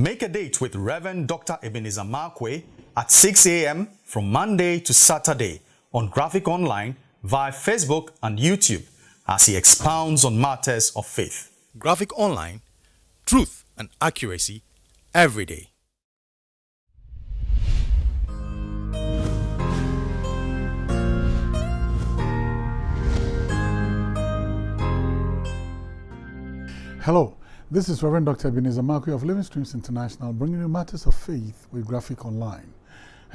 Make a date with Reverend Dr. Ebenezer Markwei at 6 a.m. from Monday to Saturday on Graphic Online via Facebook and YouTube as he expounds on matters of faith. Graphic Online, truth and accuracy every day. Hello, this is Reverend Dr. Ebenezer Markwei of Living Streams International bringing you matters of faith with Graphic Online.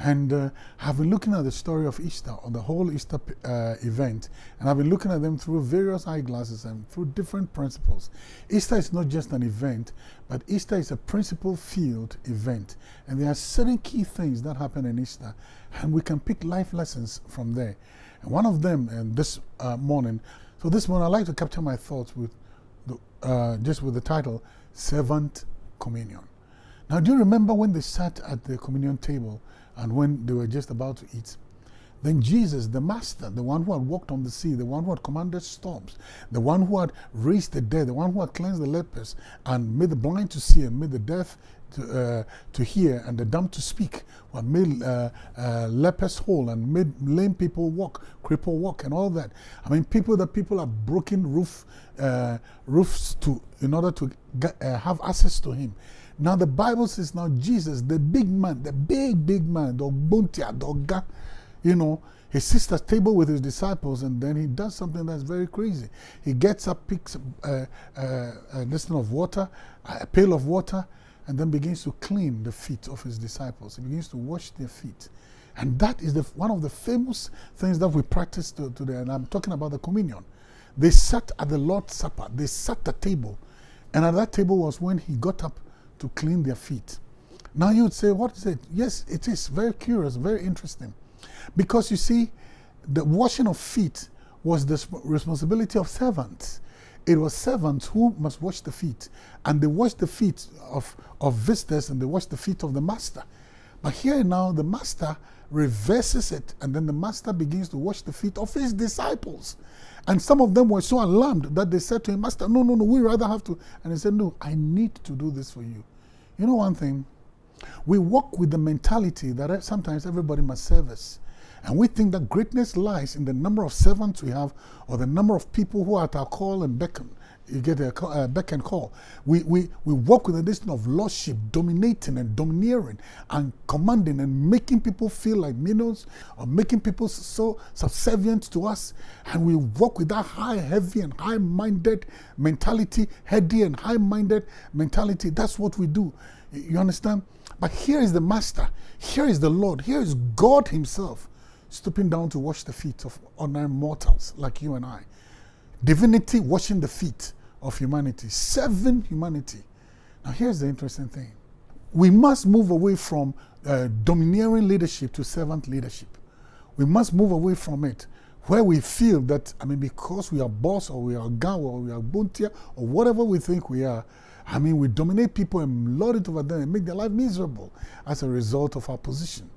And uh, I've been looking at the story of Easter, or the whole Easter uh, event, and I've been looking at them through various eyeglasses and through different principles. Easter is not just an event, but Easter is a principle field event. And there are certain key things that happen in Easter, and we can pick life lessons from there. And one of them, and this uh, morning, so this morning I'd like to capture my thoughts with uh, just with the title, Servant Communion. Now, do you remember when they sat at the communion table and when they were just about to eat. Then Jesus, the Master, the one who had walked on the sea, the one who had commanded storms, the one who had raised the dead, the one who had cleansed the lepers and made the blind to see and made the deaf to, uh, to hear and the dumb to speak, who had made uh, uh, lepers whole and made lame people walk, cripple walk and all that. I mean, people that people are broken roof, uh, roofs to in order to get, uh, have access to him. Now the Bible says now Jesus, the big man, the big, big man, the Buntia, the you know, he sits at table with his disciples and then he does something that's very crazy. He gets up, picks a, a, a listen of water, a pail of water, and then begins to clean the feet of his disciples. He begins to wash their feet. And that is the, one of the famous things that we practice today. And I'm talking about the communion. They sat at the Lord's Supper. They sat at the table. And at that table was when he got up to clean their feet. Now you would say, what is it? Yes, it is very curious, very interesting. Because you see, the washing of feet was the responsibility of servants. It was servants who must wash the feet. And they washed the feet of, of visitors and they washed the feet of the master. But here now, the master reverses it, and then the master begins to wash the feet of his disciples. And some of them were so alarmed that they said to him, Master, no, no, no, we rather have to. And he said, No, I need to do this for you. You know one thing? We walk with the mentality that sometimes everybody must serve us. And we think that greatness lies in the number of servants we have or the number of people who are at our call and beckon you get a uh, back and call. We, we, we walk with a distance of lordship, dominating and domineering and commanding and making people feel like minnows or making people so subservient to us. And we walk with that high, heavy and high-minded mentality, heady and high-minded mentality. That's what we do. You understand? But here is the Master. Here is the Lord. Here is God himself stooping down to wash the feet of ordinary mortals like you and I divinity washing the feet of humanity, serving humanity. Now, here's the interesting thing we must move away from uh, domineering leadership to servant leadership. We must move away from it where we feel that, I mean, because we are boss or we are gang or we are buntia or whatever we think we are, I mean, we dominate people and lord it over them and make their life miserable as a result of our position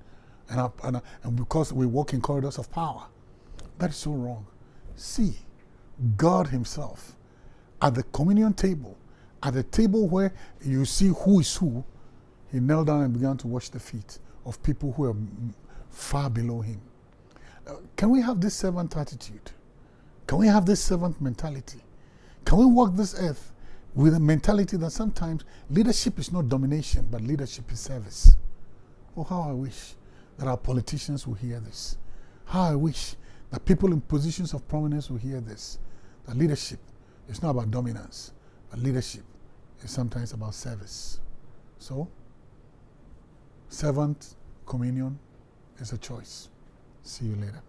and, and, and because we walk in corridors of power. That is so wrong. See, God Himself at the communion table, at the table where you see who is who, He knelt down and began to wash the feet of people who are far below Him. Uh, can we have this servant attitude? Can we have this servant mentality? Can we walk this earth with a mentality that sometimes leadership is not domination, but leadership is service? Oh, how I wish that our politicians will hear this. How I wish that people in positions of prominence will hear this. That leadership is not about dominance, but leadership is sometimes about service. So, servant communion is a choice. See you later.